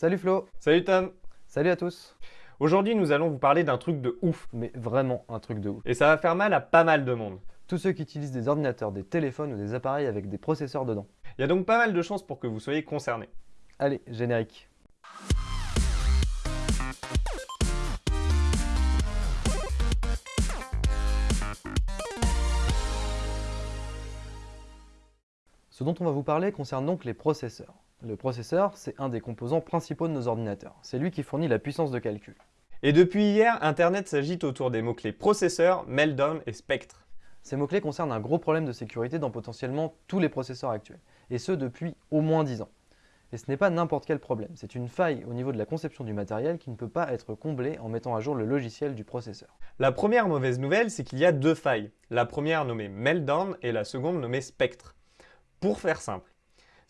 Salut Flo Salut Tom Salut à tous Aujourd'hui, nous allons vous parler d'un truc de ouf. Mais vraiment un truc de ouf. Et ça va faire mal à pas mal de monde. Tous ceux qui utilisent des ordinateurs, des téléphones ou des appareils avec des processeurs dedans. Il y a donc pas mal de chances pour que vous soyez concernés. Allez, générique. Ce dont on va vous parler concerne donc les processeurs. Le processeur, c'est un des composants principaux de nos ordinateurs. C'est lui qui fournit la puissance de calcul. Et depuis hier, Internet s'agite autour des mots-clés processeur, meltdown et spectre. Ces mots-clés concernent un gros problème de sécurité dans potentiellement tous les processeurs actuels, et ce depuis au moins 10 ans. Et ce n'est pas n'importe quel problème, c'est une faille au niveau de la conception du matériel qui ne peut pas être comblée en mettant à jour le logiciel du processeur. La première mauvaise nouvelle, c'est qu'il y a deux failles. La première nommée Meltdown et la seconde nommée Spectre. Pour faire simple,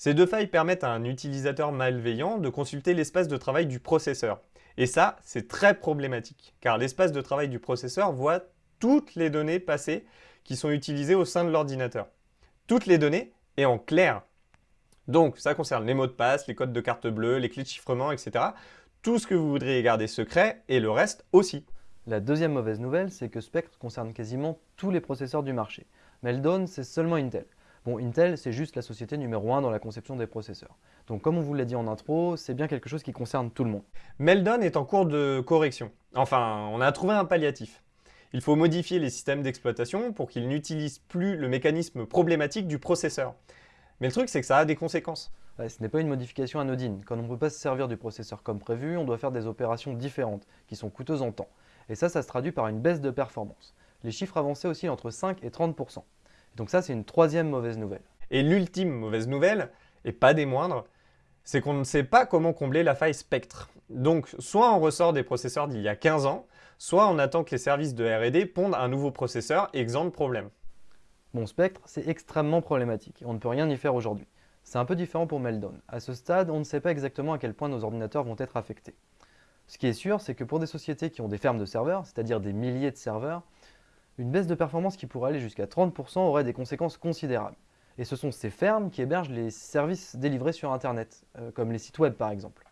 ces deux failles permettent à un utilisateur malveillant de consulter l'espace de travail du processeur. Et ça, c'est très problématique, car l'espace de travail du processeur voit toutes les données passées qui sont utilisées au sein de l'ordinateur. Toutes les données et en clair. Donc, ça concerne les mots de passe, les codes de carte bleue, les clés de chiffrement, etc. Tout ce que vous voudriez garder secret, et le reste aussi. La deuxième mauvaise nouvelle, c'est que Spectre concerne quasiment tous les processeurs du marché. Meltdown, c'est seulement Intel. Bon, Intel, c'est juste la société numéro 1 dans la conception des processeurs. Donc comme on vous l'a dit en intro, c'est bien quelque chose qui concerne tout le monde. Meltdown est en cours de correction. Enfin, on a trouvé un palliatif. Il faut modifier les systèmes d'exploitation pour qu'ils n'utilisent plus le mécanisme problématique du processeur. Mais le truc, c'est que ça a des conséquences. ce n'est pas une modification anodine. Quand on ne peut pas se servir du processeur comme prévu, on doit faire des opérations différentes, qui sont coûteuses en temps. Et ça, ça se traduit par une baisse de performance. Les chiffres avancés aussi entre 5 et 30%. Donc ça, c'est une troisième mauvaise nouvelle. Et l'ultime mauvaise nouvelle, et pas des moindres, c'est qu'on ne sait pas comment combler la faille Spectre. Donc, soit on ressort des processeurs d'il y a 15 ans, soit on attend que les services de R&D pondent un nouveau processeur exempt de problème. Bon, Spectre, c'est extrêmement problématique, on ne peut rien y faire aujourd'hui. C'est un peu différent pour Meltdown. À ce stade, on ne sait pas exactement à quel point nos ordinateurs vont être affectés. Ce qui est sûr, c'est que pour des sociétés qui ont des fermes de serveurs, c'est-à-dire des milliers de serveurs, une baisse de performance qui pourrait aller jusqu'à 30% aurait des conséquences considérables. Et ce sont ces fermes qui hébergent les services délivrés sur Internet, euh, comme les sites web par exemple.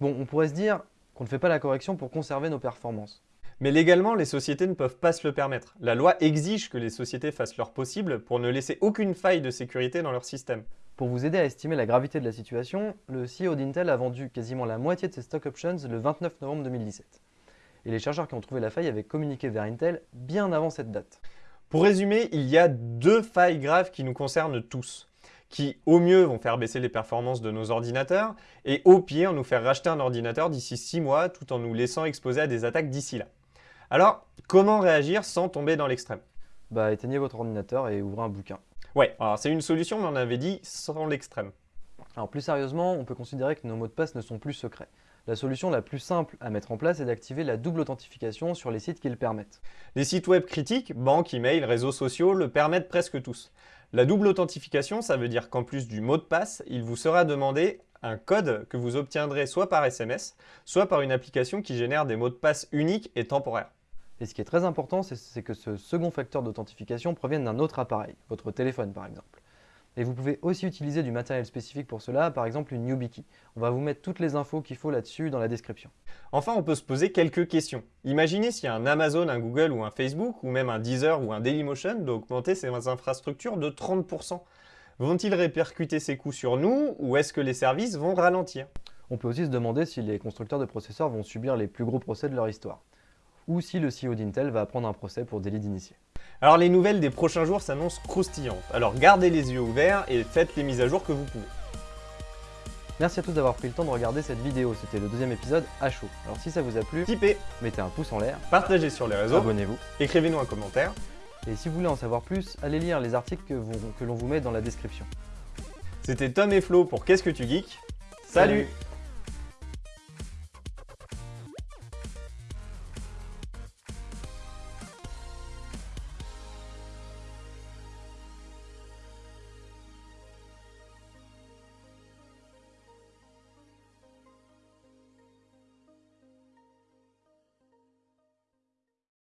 Bon, on pourrait se dire qu'on ne fait pas la correction pour conserver nos performances. Mais légalement, les sociétés ne peuvent pas se le permettre. La loi exige que les sociétés fassent leur possible pour ne laisser aucune faille de sécurité dans leur système. Pour vous aider à estimer la gravité de la situation, le CEO d'Intel a vendu quasiment la moitié de ses stock options le 29 novembre 2017 et les chercheurs qui ont trouvé la faille avaient communiqué vers Intel bien avant cette date. Pour résumer, il y a deux failles graves qui nous concernent tous, qui au mieux vont faire baisser les performances de nos ordinateurs, et au pire nous faire racheter un ordinateur d'ici 6 mois tout en nous laissant exposer à des attaques d'ici là. Alors, comment réagir sans tomber dans l'extrême? Bah éteignez votre ordinateur et ouvrez un bouquin. Ouais, alors c'est une solution mais on avait dit sans l'extrême. Alors plus sérieusement, on peut considérer que nos mots de passe ne sont plus secrets. La solution la plus simple à mettre en place est d'activer la double authentification sur les sites qui le permettent. Les sites web critiques, banques, email, réseaux sociaux le permettent presque tous. La double authentification, ça veut dire qu'en plus du mot de passe, il vous sera demandé un code que vous obtiendrez soit par SMS, soit par une application qui génère des mots de passe uniques et temporaires. Et ce qui est très important, c'est que ce second facteur d'authentification provienne d'un autre appareil, votre téléphone par exemple. Et vous pouvez aussi utiliser du matériel spécifique pour cela, par exemple une YubiKey. On va vous mettre toutes les infos qu'il faut là-dessus dans la description. Enfin, on peut se poser quelques questions. Imaginez s'il y a un Amazon, un Google ou un Facebook, ou même un Deezer ou un Dailymotion d'augmenter ses infrastructures de 30%. Vont-ils répercuter ces coûts sur nous ou est-ce que les services vont ralentir? On peut aussi se demander si les constructeurs de processeurs vont subir les plus gros procès de leur histoire. Ou si le CEO d'Intel va prendre un procès pour délit d'initié. Alors les nouvelles des prochains jours s'annoncent croustillantes, alors gardez les yeux ouverts et faites les mises à jour que vous pouvez. Merci à tous d'avoir pris le temps de regarder cette vidéo, c'était le deuxième épisode à chaud. Alors si ça vous a plu, tipez, mettez un pouce en l'air, partagez sur les réseaux, abonnez-vous, écrivez-nous un commentaire. Et si vous voulez en savoir plus, allez lire les articles que, que l'on vous met dans la description. C'était Tom et Flo pour Qu'est-ce que tu geeks? Salut